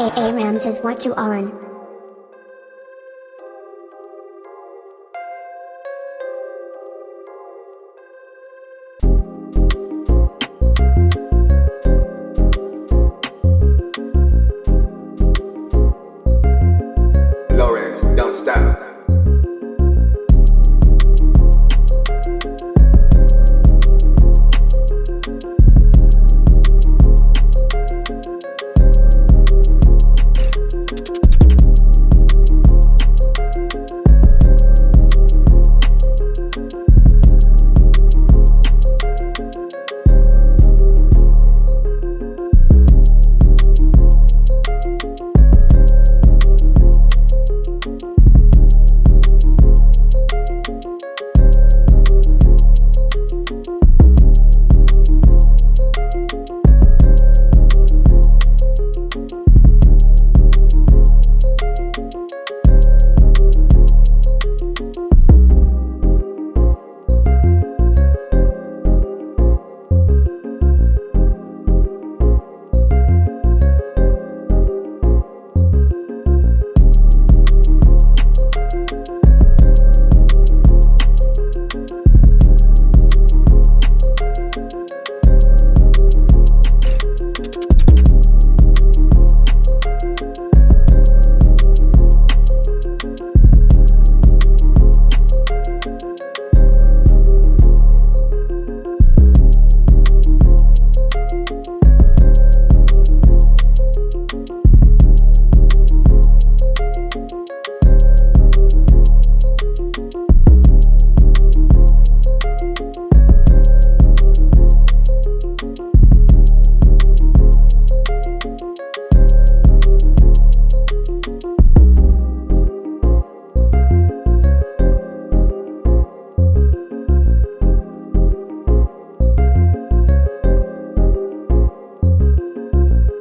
A A Rams is what you on.